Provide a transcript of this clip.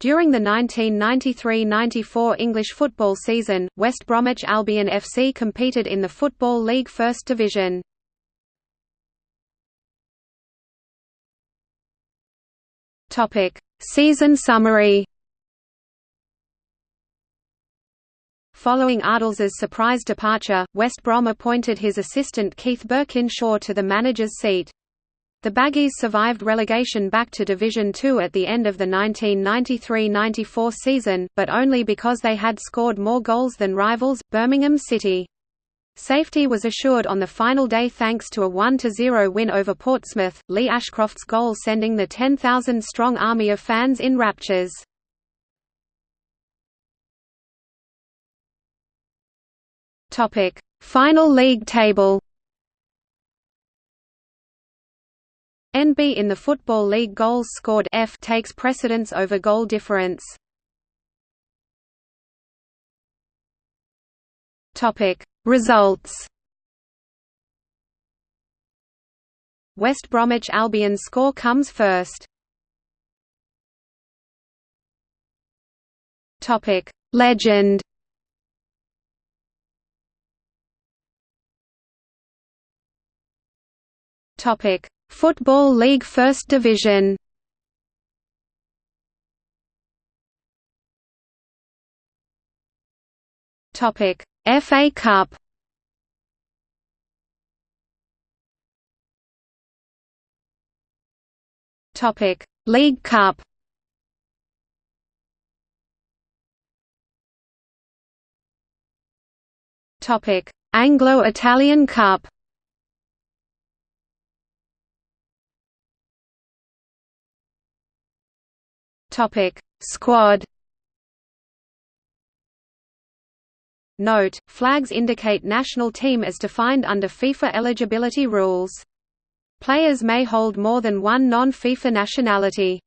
During the 1993–94 English football season, West Bromwich Albion FC competed in the Football League First Division. Season summary Following Ardiles's surprise departure, West Brom appointed his assistant Keith Burkinshaw to the manager's seat. The Baggies survived relegation back to Division Two at the end of the 1993–94 season, but only because they had scored more goals than rivals, Birmingham City. Safety was assured on the final day thanks to a 1–0 win over Portsmouth, Lee Ashcroft's goal sending the 10,000-strong army of fans in raptures. Final league table NB in the Football League goals scored F takes precedence over goal difference. Topic Results West Bromwich Albion score comes first. Topic Legend Topic Football League First Division. Topic FA Cup. Topic League Cup. Topic Anglo-Italian Cup Topic Squad Note: Flags indicate national team as defined under FIFA eligibility rules. Players may hold more than one non-FIFA nationality.